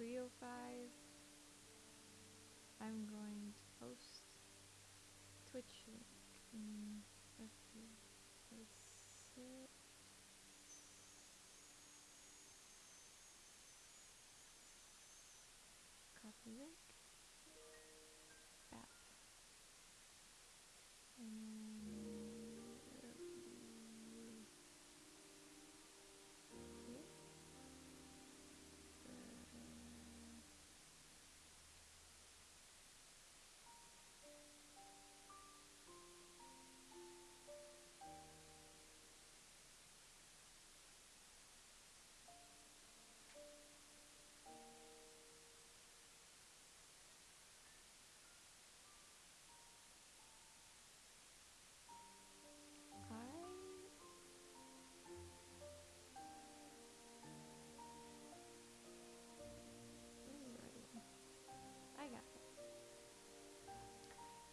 305. I'm going to post Twitch link in a few. Exit. Copy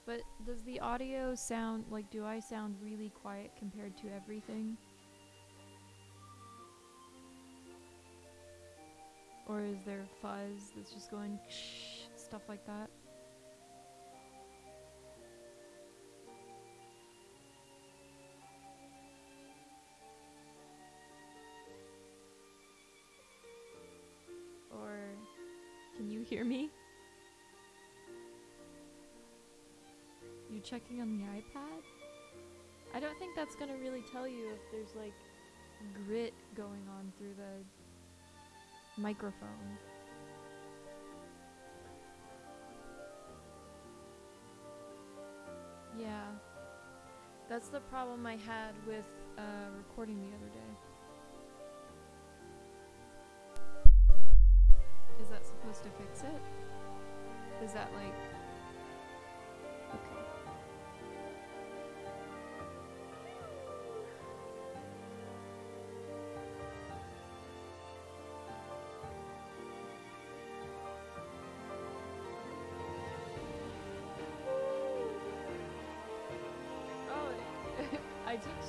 But does the audio sound like do I sound really quiet compared to everything? Or is there fuzz that's just going stuff like that? Or can you hear me? You checking on the iPad? I don't think that's gonna really tell you if there's like grit going on through the microphone. Yeah. That's the problem I had with uh, recording the other day. Is that supposed to fix it? Is that like.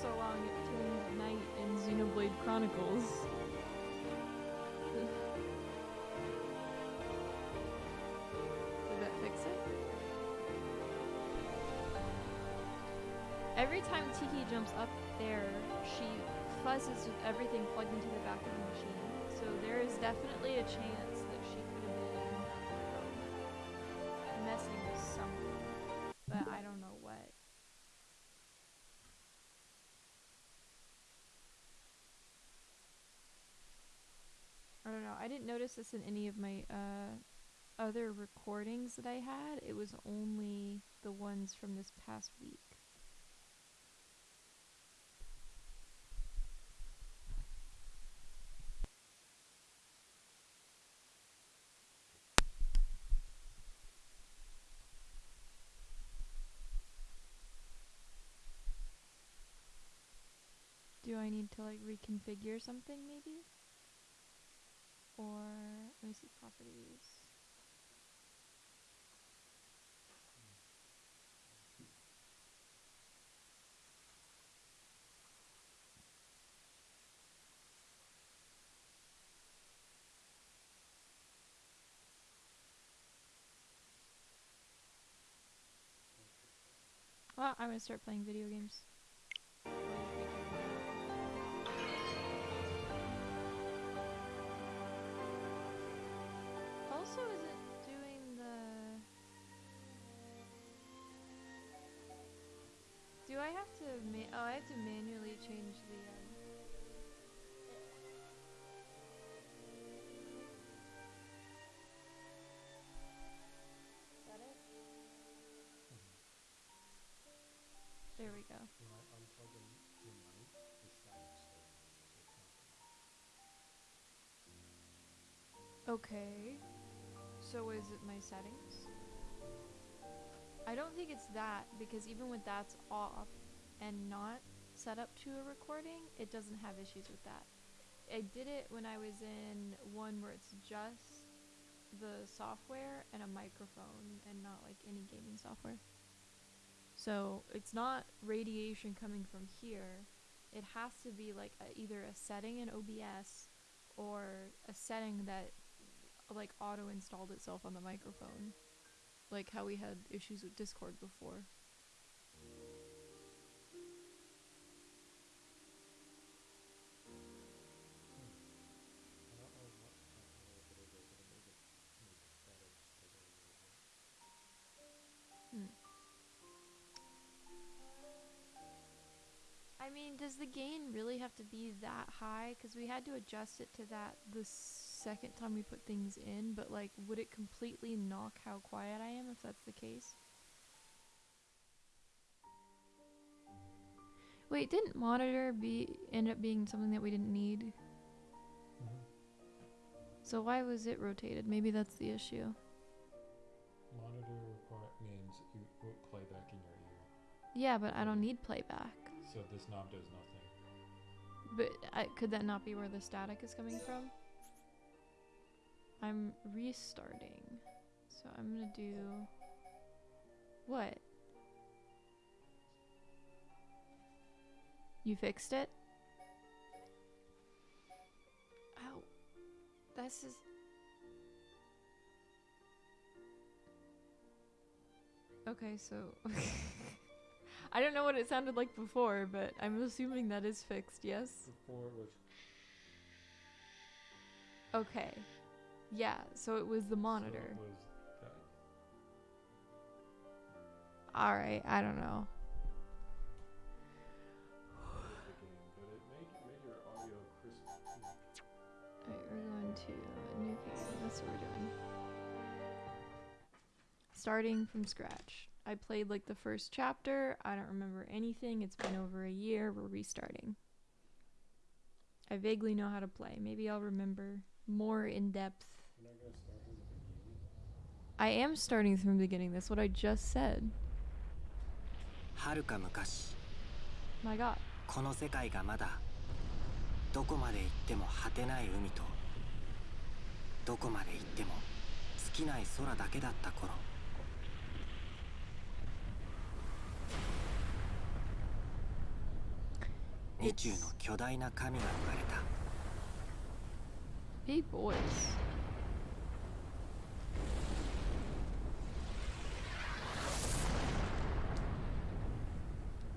So long to night in Xenoblade Chronicles. Did that fix it? Every time Tiki jumps up there, she fuzzes with everything plugged into the back of the machine. So there is definitely a chance that she could have been messing with something. But I don't know what. I didn't notice this in any of my uh, other recordings that I had. It was only the ones from this past week. Do I need to like reconfigure something maybe? Or let me see properties. Well, I'm gonna start playing video games. Also, is it doing the? Do I have to? Ma- oh, I have to manually change the. Um... There we go. When I unplug them in night, the shadows stay it's not gonna. Okay. So is it my settings? I don't think it's that because even when that's off and not set up to a recording, it doesn't have issues with that. I did it when I was in one where it's just the software and a microphone and not like any gaming software. So it's not radiation coming from here. It has to be like a, either a setting in OBS or a setting that like auto installed itself on the microphone. Like how we had issues with Discord before. Bit. I mean, does the gain really have to be that high? Because we had to adjust it to that the second time we put things in, but like, would it completely knock how quiet I am if that's the case? Wait, didn't monitor be end up being something that we didn't need? Mm-hmm. So why was it rotated? Maybe that's the issue. Monitor require means you put playback in your ear, Yeah, but I don't need playback. so this knob does nothing. But I, could that not be where the static is coming from? I'm restarting. So I'm gonna do. What? You fixed it? Ow. This is. Okay, so. I don't know what it sounded like before, but I'm assuming that is fixed, yes? Before it was Okay. Yeah, so it was the monitor. it was. Alright, I don't know. was the gain, but it made made your audio crisp. too. Alright, we're going to a new game. That's what we're doing. Starting from scratch. I played like the first chapter. I don't remember anything. It's been over a year. We're restarting. I vaguely know how to play. Maybe I'll remember more in depth. I am starting from the beginning. That's what I just said. はるか昔 My god. この世界がまだどこまで行っても果てない海とどこまで行っても尽きない空だけだった頃宇宙の巨大な神が生まれた Hey boys.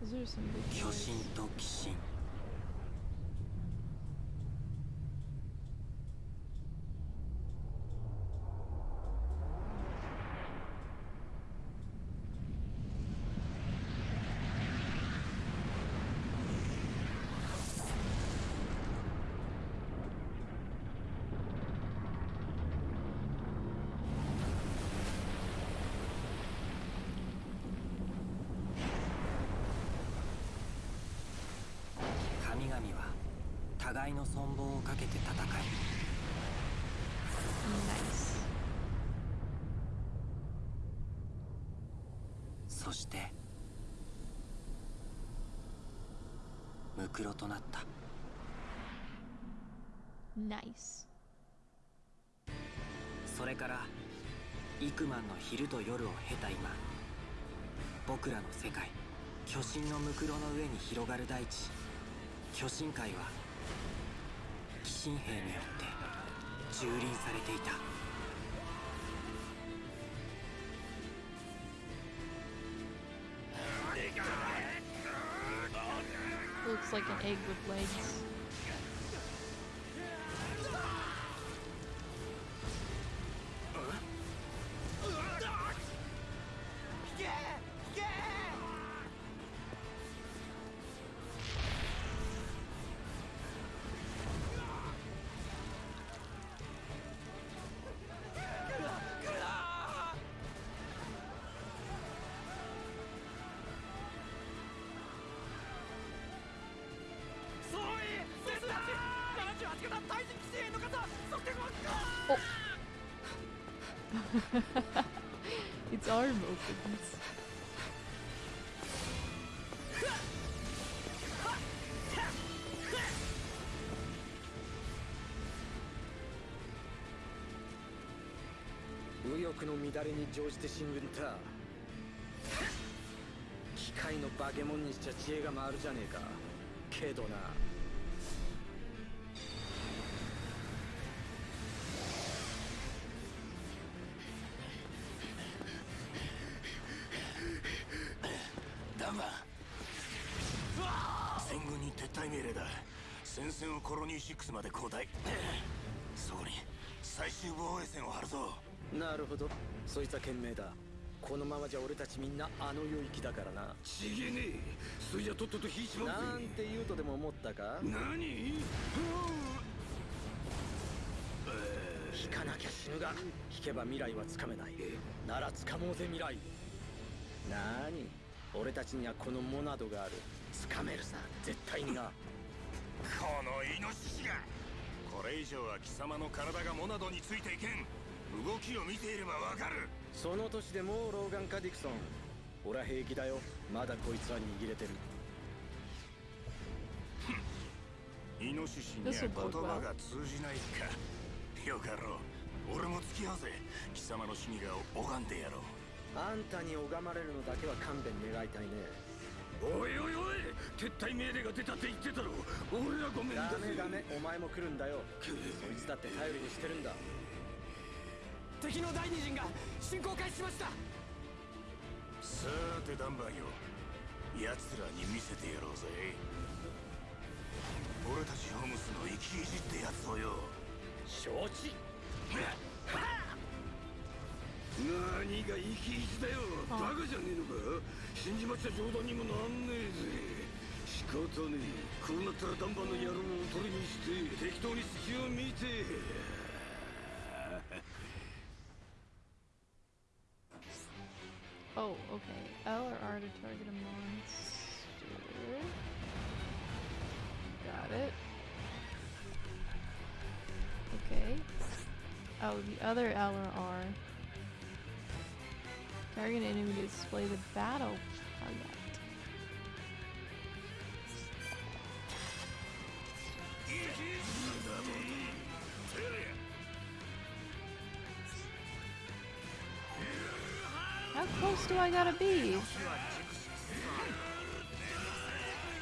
巨神と鬼神神々は互いの存亡をかけて戦い Nice. そしてムクロとなった Nice. それから幾万の昼と夜を経た今僕らの世界巨神のムクロの上に広がる大地巨神界は鬼神兵によって蹂躙されていた Looks like an egg with legs. its arm opens. 翼の乱れに乗じて進軍た機械の化け物にしちゃ知恵が回るじゃねえかけどなロニー6まで交代。そこに最終防衛線を張るぞ。なるほど。そいつは賢明だ。このままじゃ俺たちみんなあの領域だからな。ちげねえ。それじゃとっとと引いちまなうんぜて言うとでも思ったか？何？引かなきゃ死ぬが。引けば未来はつかめない。ならつかもうぜ未来。なーに俺たちにはこのモナドがある。つかめるさ。絶対になこのイノシシが。これ以上は貴様の体がモナドについていけん。動きを見ていればわかる。その年でもうローガンかディクソン。俺は平気だよ。まだこいつは握れてる。イノシシには言.葉が通じないか。よかろう。俺も付き合うぜ。貴様の死にが拝んでやろう。あんたに拝まれるのだけは勘弁願いたいねおいおいおい撤退命令が出たって言ってたろ。俺はごめんだダメダメお前も来るんだよそいつだって頼りにしてるんだ敵の第二陣が進行開始しましたさーてダンバーよ奴らに見せてやろうぜ俺たちホームスの生き意地ってやつをよ承知何が生き意地だよバカじゃねえのか 死んじまっちゃ冗談にもなんねえぜ仕方ねえこうなったらダンバーの野郎を取りにして適当に隙を見て Oh, okay. L or R to target a monster. Got it. Okay. Oh, the other L or R. Target enemy to display the battle target. How close do I gotta be?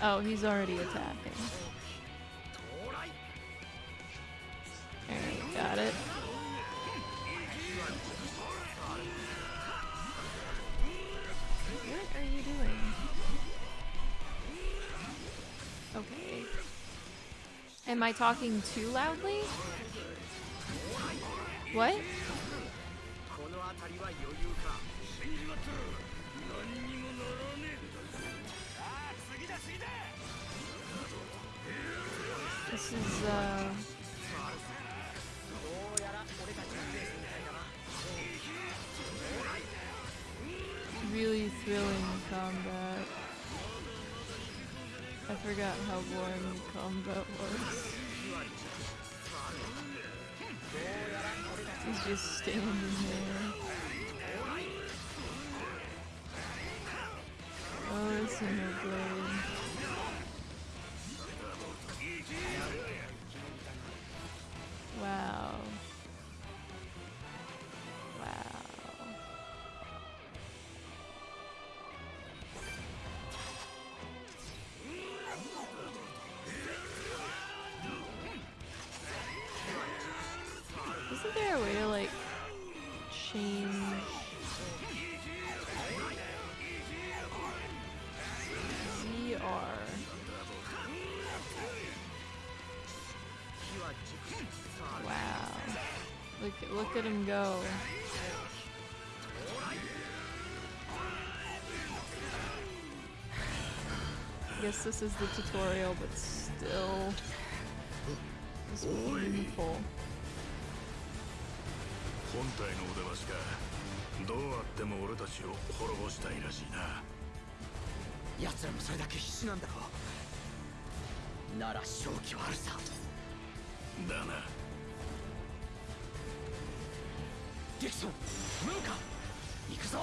Oh, he's already attacking. Alright, got it. Am I talking too loudly? What? This is, uh... Really thrilling combat. Forgot how the combat was. He's just standing there. Oh, it's no blade. Wow. Wow. Isn't there a way to like change? ZR. Wow. Look look at him go. I guess this is the tutorial, but still it's painful. 本体のお出ましかどうあっても俺たちを滅ぼしたいらしいな。奴らもそれだけ必死なんだろう。なら勝機はあるさ。だな。ディクソンムーカ行くぞ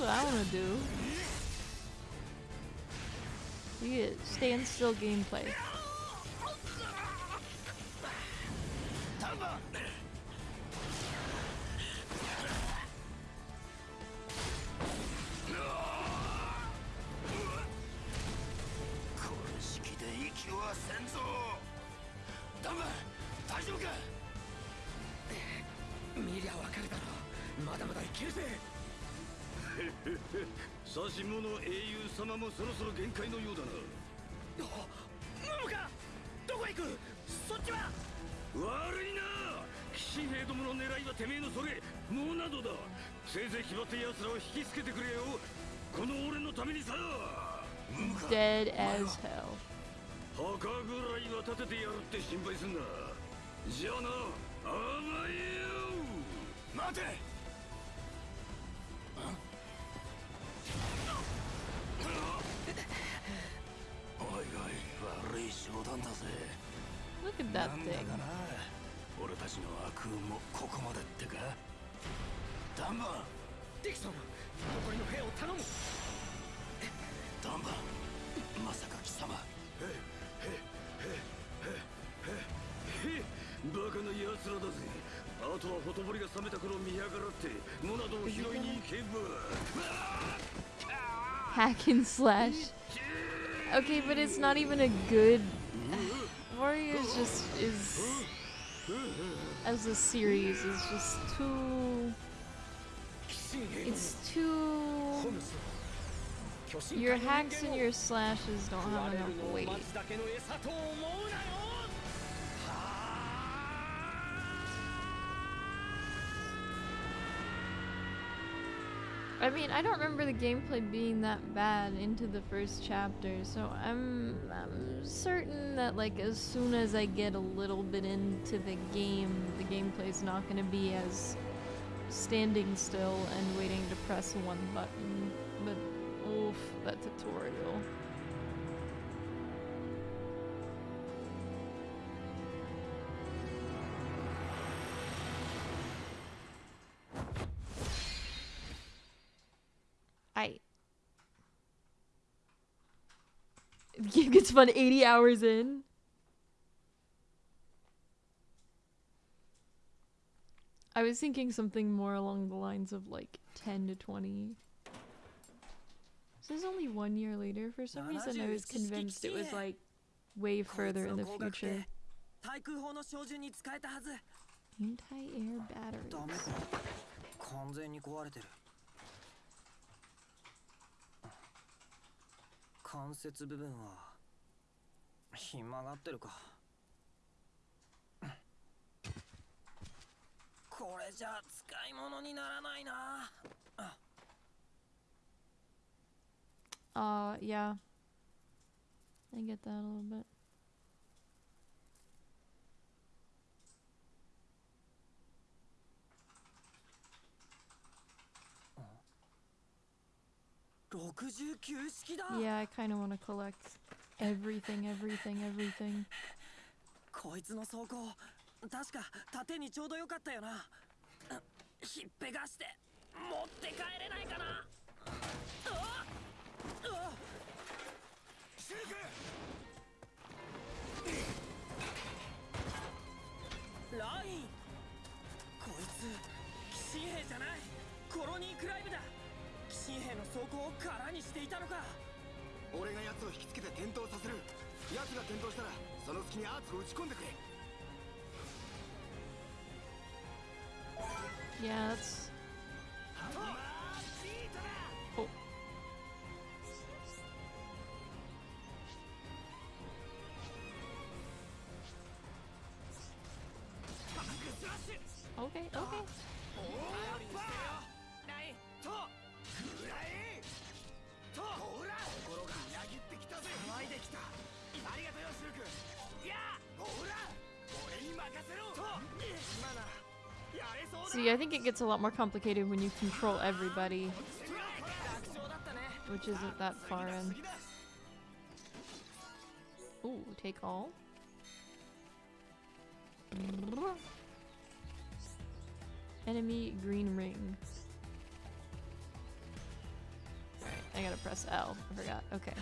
what I want to do. We get stand still gameplay. 指し物英雄様もそろそろ限界のようだな。ムムかどこへ行く？そっちは？悪いな。騎士兵どもの狙いはてめえのそれ。モナドだ。せいぜい気張って奴らを引きつけてくれよ。この俺のためにさ。Dead as hell. 墓ぐらいは立ててやるって心配すんな。じゃあな。甘えよ待て Look at that なんだ thing. かな俺たちの悪運もここまでってかダンバンディクソン残りの兵を頼むダンバンまさか貴様へへバカな奴らだぜあとはほとぼりが冷めた頃見やがらってモナドを拾いに行けば Hack and slash. Okay, but it's not even a good. Warriors just is as a series is just too it's too your hacks and your slashes don't have enough weight. I mean, I don't remember the gameplay being that bad into the first chapter, so I'm I'm certain that like as soon as I get a little bit into the game, the gameplay's not going to be as standing still and waiting to press one button. But oof, that tutorial. game gets fun 80 hours in. I was thinking something more along the lines of like 10 to 20. So this is only one year later. For some reason, I was convinced it was like way further in the future. Anti air batteries. 関節部分はひん曲がってるかこれじゃ使い物にならないなあ Uh, yeah. I get that a little bit. Yeah, I kind of want to collect everything, everything, everything. こいつの走行確か縦にちょうどよかったよな。ひっぺがして持って帰れないかな。うわうわライン。こいつ騎士兵じゃない。コロニーブだ騎士兵の走行を空にしていたのか俺が奴を引きつけて転倒させる奴が転倒したらその隙にアーツを打ち込んでくれ Yeah, that's. See, I think it gets a lot more complicated when you control everybody, which isn't that far in. Ooh, take all. Enemy green ring. Alright, I gotta press L. I forgot. Okay.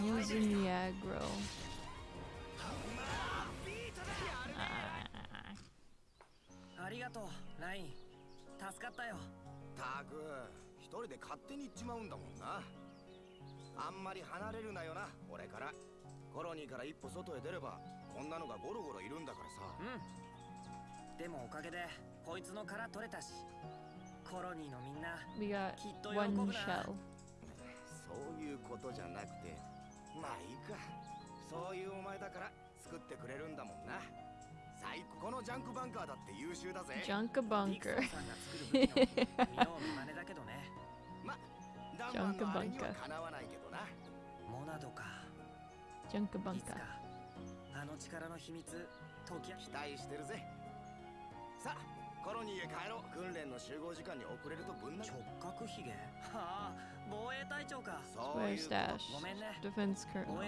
Using ロありがとうライン助かったよ。たく、一人で勝手に行っちまうんだもんな。あんまり離れるなよな、俺から。コロニーから一歩外へ出れば、こんなのがゴロゴロいるんだからさ。うん。でもおかげで、こいつの殻取れたし。コロニーのみんな、きっと喜ぶな。そういうことじゃなくて。まあいいか。そういうお前だから作ってくれるんだもんな。最高このジャンクバンカーだって優秀だぜ。Junka ディクソ bunker. ンさんが作る武器の見よう見まねだけどね。まダンマンのあれにはかなわないけどな。モナドか。Junka いつか bunker. あの力の秘密解き期待してるぜ。さあコロニーへ帰ろう。訓練の集合時間に遅れるとぶんな直角ひげはあ Spy stash. Defense colonel.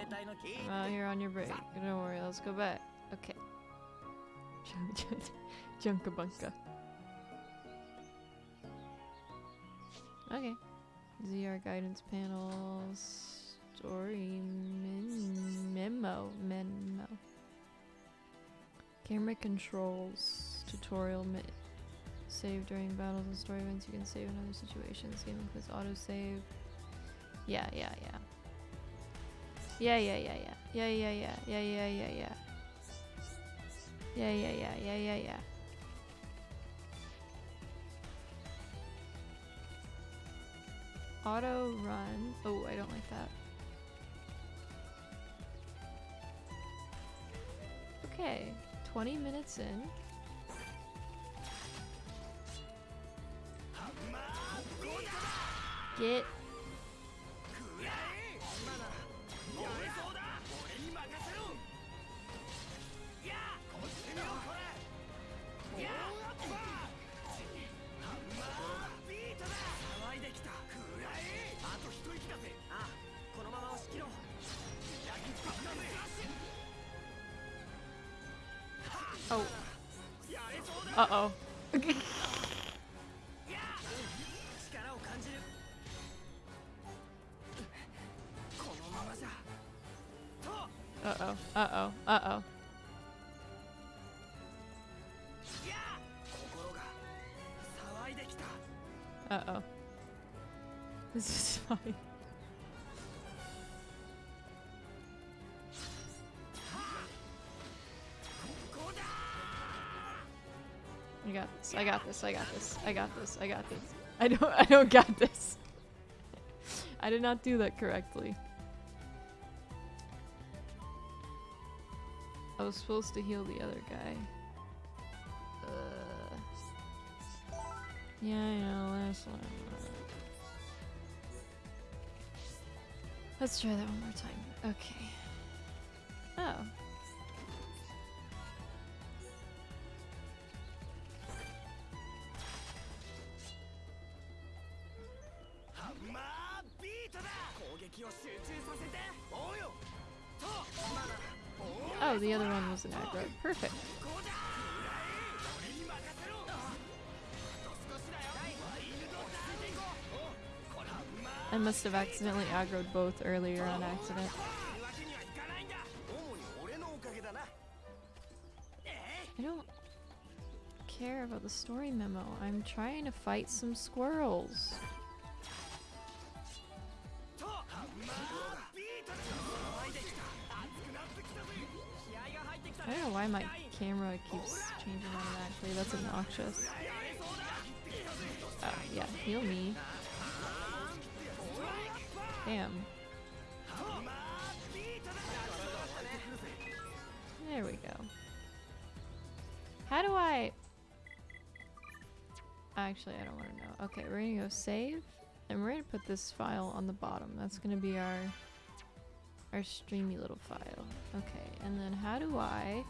Well, you're on your break. Don't worry, let's go back. Okay. Junkabunka. Okay. ZR guidance panels. Story mem memo. Memo. Camera controls. Tutorial. Save during battles and story events. You can save in other situations. Game includes autosave. Yeah, yeah, yeah. Yeah, yeah, yeah, yeah. Yeah, yeah, yeah. Yeah, yeah, yeah, yeah. Yeah, yeah, yeah, yeah, yeah, yeah. Auto run. Oh, I don't like that. Okay, 20 minutes in. あこのまま押し切ろう。焼きつけたぜ oh やれそうだ uh oh Uh-oh. Uh-oh. Uh-oh. Uh-oh. This is funny. I got this. I got this. I got this. I got this. I got this. I don't I don't got this. I did not do that correctly. I was supposed to heal the other guy. Uh, yeah. Last one. Let's try that one more time. Okay. Oh. must have accidentally aggroed both earlier on accident. I don't care about the story memo. I'm trying to fight some squirrels. I don't know why my camera keeps changing actually That's obnoxious. Oh, yeah, heal me. Damn. There we go. How do I... Actually, I don't want to know. Okay, we're gonna go save. And we're gonna put this file on the bottom. That's gonna be our... Our streamy little file. Okay, and then how do I...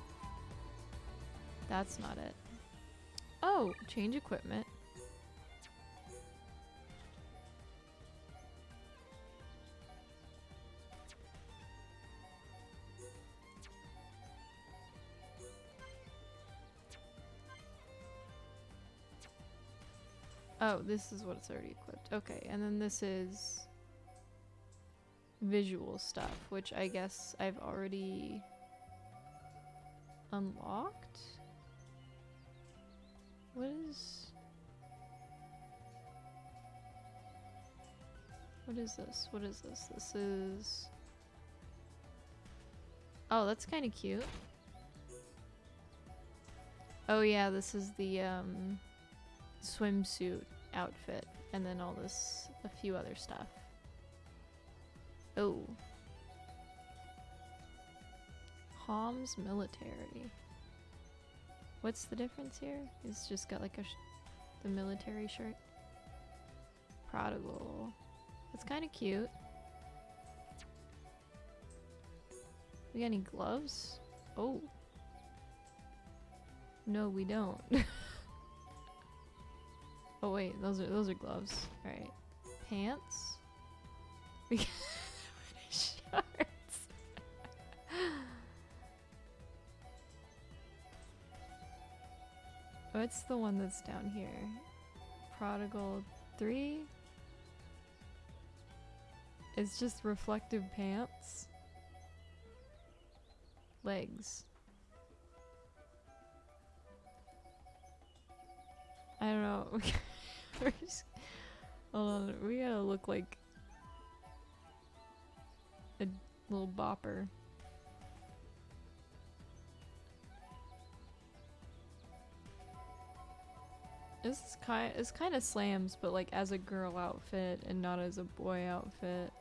That's not it. Oh, change equipment. Oh, this is what it's already equipped. Okay, and then this is visual stuff, which I guess I've already unlocked. What is... What is this? What is this? This is... Oh, that's kind of cute. Oh yeah, this is the um, swimsuit outfit. And then all this, a few other stuff. Oh. Homs military. What's the difference here? It's just got like a the military shirt. Prodigal. That's kind of cute. We got any gloves? Oh. No, we don't. oh wait, those are those are gloves. All right. Pants. Shorts. What's the one that's down here? Prodigal 3? It's just reflective pants. Legs. I don't know. Hold on, we gotta look like a little bopper. This is kind it's kind of slams, but like as a girl outfit and not as a boy outfit.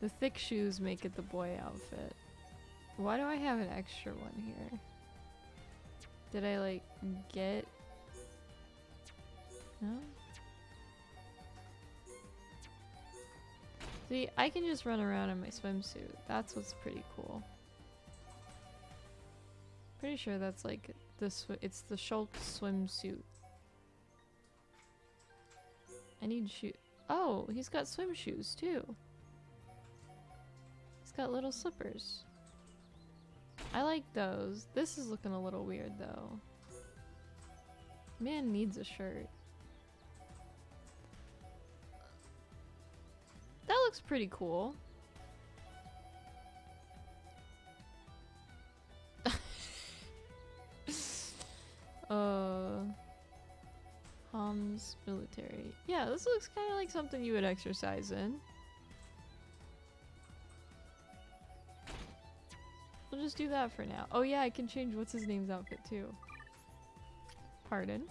The thick shoes make it the boy outfit. Why do I have an extra one here? Did I like get No? See, I can just run around in my swimsuit. That's what's pretty cool. Pretty sure that's like the sw- it's the Shulk swimsuit. I need shoe. Oh, he's got swim shoes too. He's got little slippers. I like those. This is looking a little weird though. Man needs a shirt. That looks pretty cool. uh Homs military. Yeah, this looks kind of like something you would exercise in. We'll just do that for now. Oh yeah, I can change what's his name's outfit too. Pardon.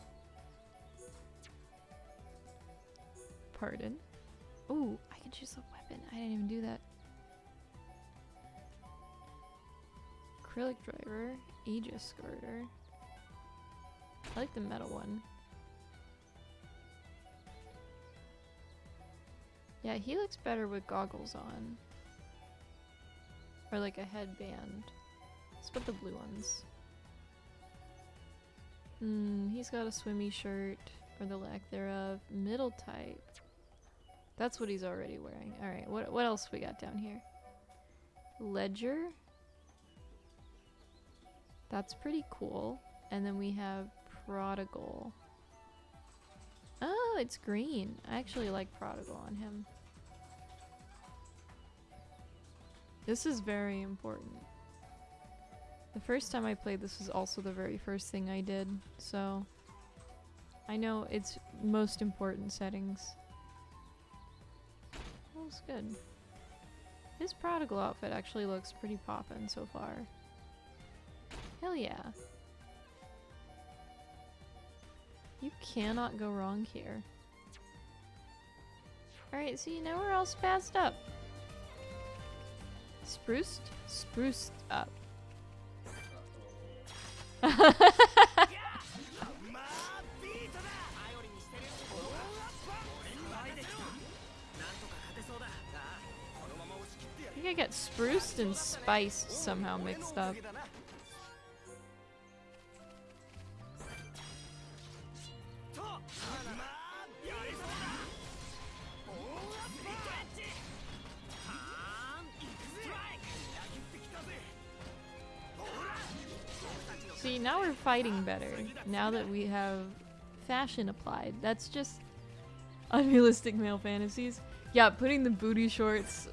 Pardon. Ooh, I can choose a weapon. I didn't even do that. Acrylic driver, Aegis skirter. I like the metal one. Yeah, he looks better with goggles on. Or like a headband. Let's put the blue ones. Hmm, he's got a swimmy shirt, or the lack thereof. Middle type. That's what he's already wearing. Alright, what, what else we got down here? Ledger. That's pretty cool. And then we have Prodigal. Oh, it's green. I actually like Prodigal on him. This is very important. The first time I played this was also the very first thing I did, so I know it's most important settings. Looks good. His prodigal outfit actually looks pretty poppin' so far. Hell yeah. You cannot go wrong here. Alright, see, now we're all spazzed up. Spruced? Spruced up. I think I got spruced and spiced somehow mixed up. fighting better now that we have fashion applied. That's just unrealistic male fantasies. Yeah, putting the booty shorts,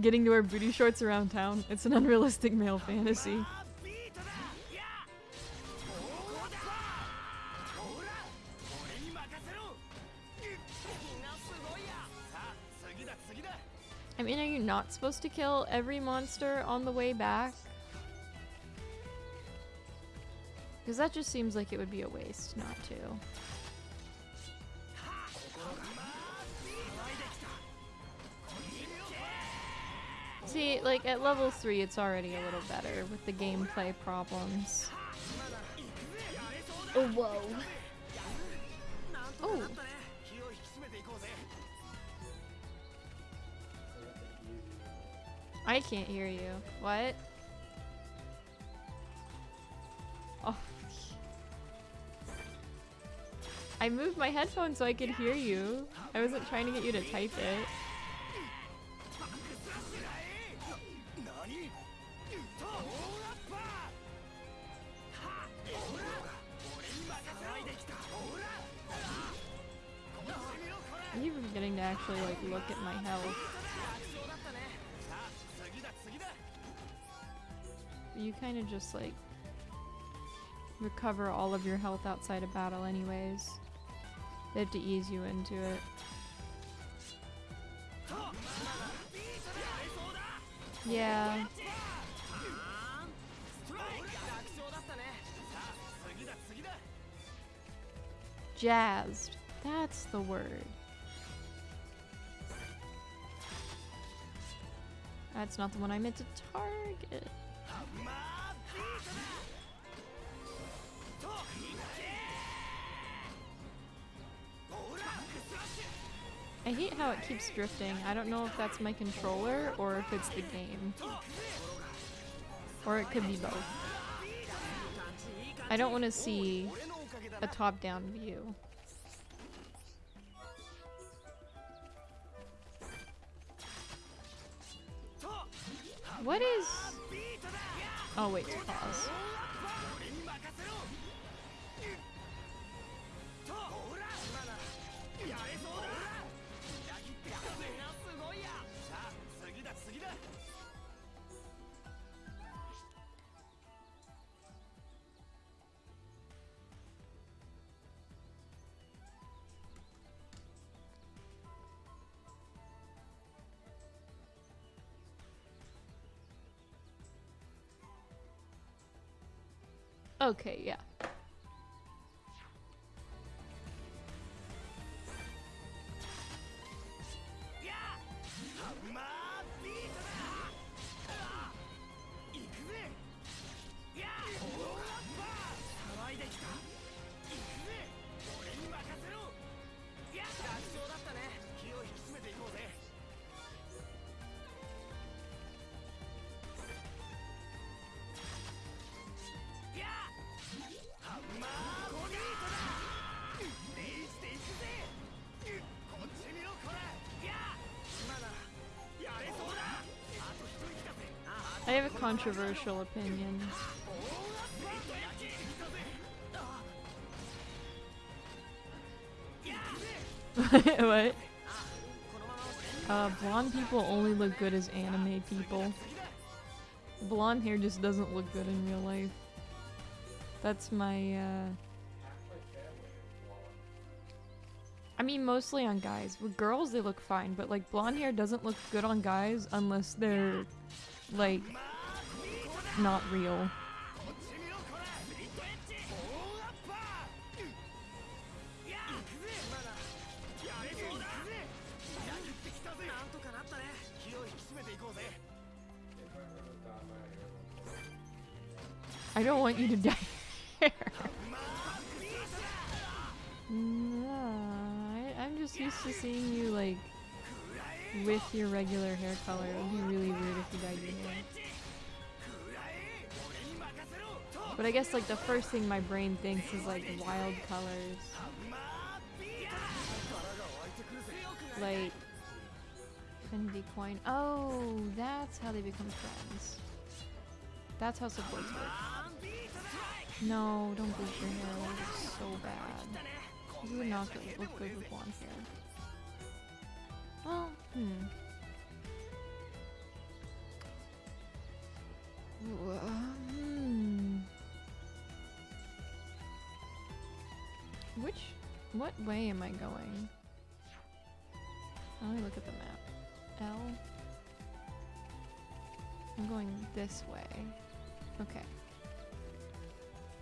getting to wear booty shorts around town, it's an unrealistic male fantasy. I mean, are you not supposed to kill every monster on the way back? because that just seems like it would be a waste not to. See, like, at level 3 it's already a little better with the gameplay problems. Oh, whoa. Oh. I can't hear you. What? Oh. I moved my headphones so I could hear you. I wasn't trying to get you to type it. You're getting to actually like look at my health. You kind of just like recover all of your health outside of battle anyways. They have to ease you into it. Yeah. Jazzed. That's the word. That's not the one I meant to target. I hate how it keeps drifting. I don't know if that's my controller or if it's the game. Or it could be both. I don't want to see a top-down view. What is... Oh wait, pause. Okay, yeah. Controversial opinions. what? Uh, blonde people only look good as anime people. Blonde hair just doesn't look good in real life. That's my, uh... I mean, mostly on guys. With girls, they look fine, but like blonde hair doesn't look good on guys unless they're, like, not real. I don't want you to die I, am just used to seeing you like with your regular hair color. It would be really weird if you died. your hair. But I guess like the first thing my brain thinks is like wild colors. Like Infinity Coin. Oh, that's how they become friends. That's how supports work. No, don't bleach your hair. So bad. You would not look good with blonde hair. What way am I going? Let me look at the map. L. I'm going this way. Okay.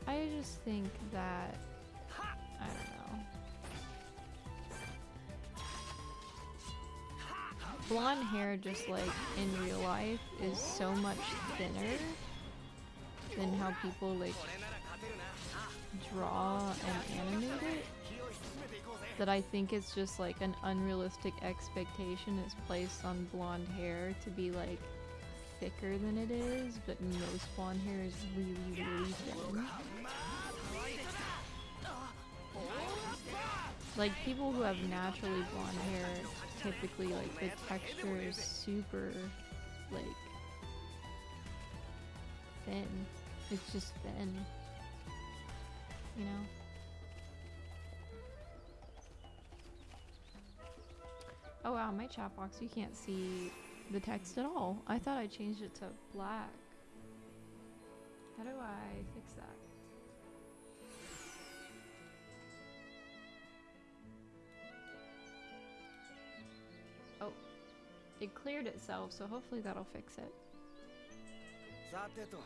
I just think that I don't know. Blonde hair, just like in real life, is so much thinner than how people like draw and animate it that I think it's just like an unrealistic expectation is placed on blonde hair to be like thicker than it is, but most blonde hair is really, really thin. Like people who have naturally blonde hair, typically like the texture is super like thin. It's just thin. You know? Oh wow, my chat box, you can't see the text at all. I thought I changed it to black. How do I fix that? Oh, it cleared itself, so hopefully that'll fix it. さてと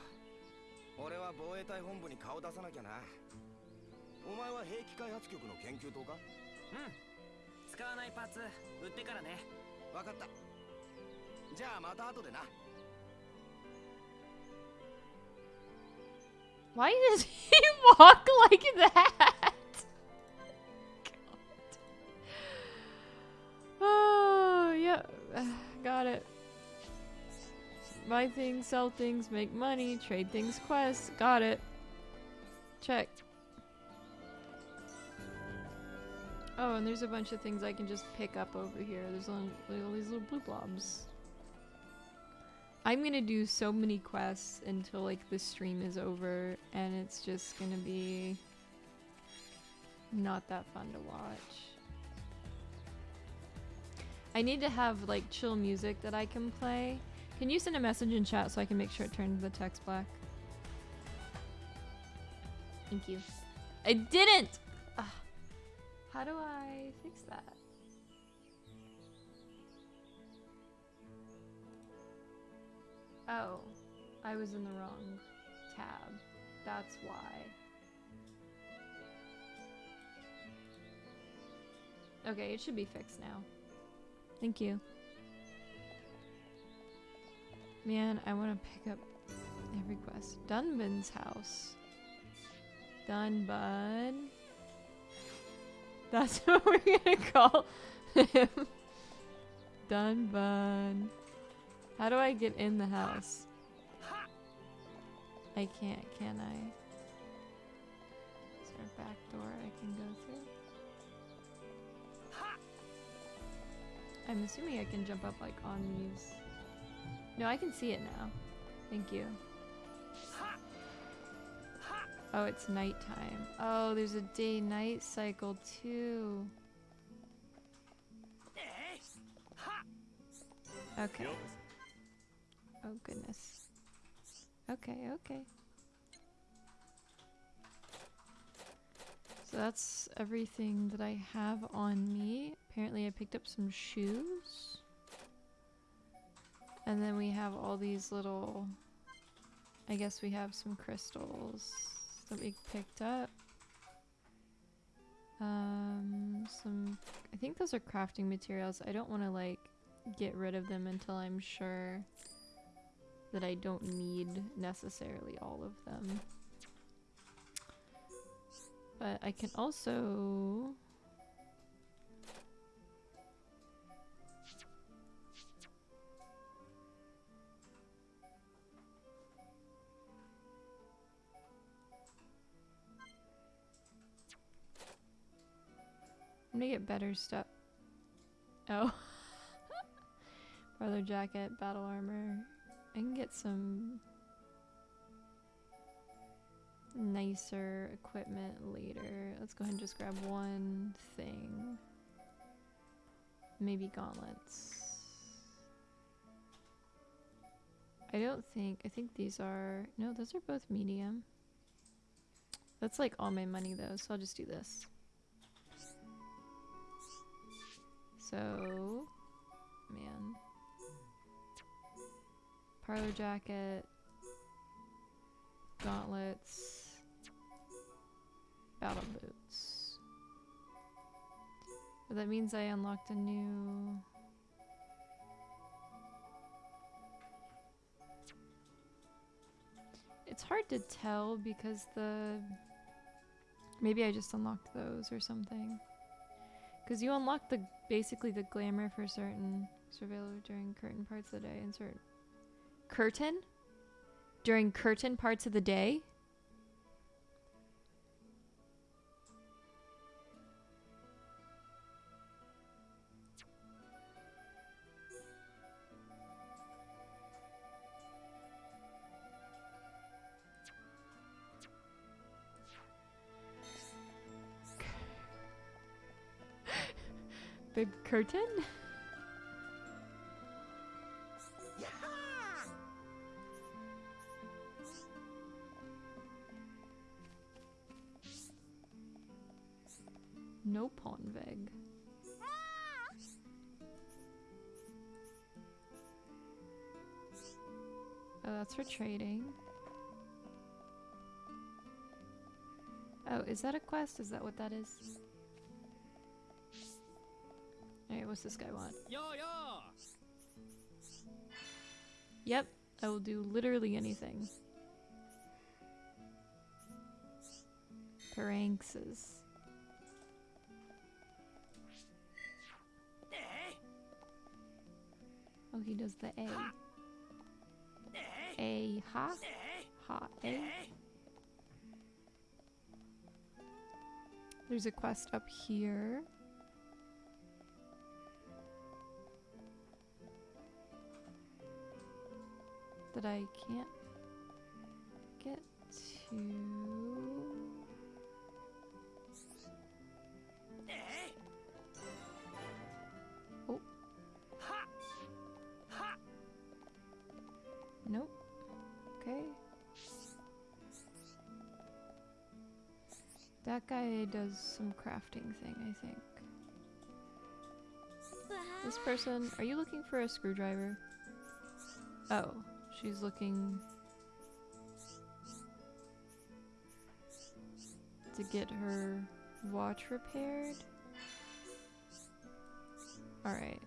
俺は防衛隊本部に顔出さなきゃなお前は兵器開発局の研究棟かうん 使わないパーツ売ってからね分かったじゃあまた後でな Why does he walk like that? God. Oh, yeah. Got it. Buy things, sell things, make money, trade things, quests. Got it. Check. Oh, and there's a bunch of things I can just pick up over here. There's all, all these little blue blobs. I'm gonna do so many quests until like the stream is over and it's just gonna be not that fun to watch. I need to have like chill music that I can play. Can you send a message in chat so I can make sure it turns the text black? Thank you. I didn't! How do I fix that? Oh, I was in the wrong tab. That's why. Okay, it should be fixed now. Thank you. Man, I want to pick up every quest. Dunban's house. Dunbun. That's what we're gonna call him. Dunbun. How do I get in the house? I can't, can I? Is there a back door I can go through? I'm assuming I can jump up like on these. No, I can see it now. Thank you. Oh, it's nighttime. Oh, there's a day-night cycle too. Okay. Oh goodness. Okay, okay. So that's everything that I have on me. Apparently I picked up some shoes. And then we have all these little... I guess we have some crystals that we picked up. Um, some... I think those are crafting materials. I don't want to like get rid of them until I'm sure that I don't need necessarily all of them. But I can also... Gonna get better stuff. Oh. Brother jacket, battle armor. I can get some nicer equipment later. Let's go ahead and just grab one thing. Maybe gauntlets. I don't think, I think these are, no, those are both medium. That's like all my money though, so I'll just do this. So, man. Parlor jacket, gauntlets, battle boots. But that means I unlocked a new. It's hard to tell because the. Maybe I just unlocked those or something. Because you unlock the basically the glamour for certain surveillance during curtain parts of the day and certain curtain during curtain parts of the day. Curtain? No pawn Ponveg. Oh, that's for trading. Oh, is that a quest? Is that what that is? Alright, what's this guy want? Yo yo! Yep, I will do literally anything. Paranxes. Oh, he does the A. A ha? Ha A. There's a quest up here. That I can't get to. Oh. Nope. Okay. That guy does some crafting thing, I think. This person, are you looking for a screwdriver? Oh, she's looking to get her watch repaired. Alright.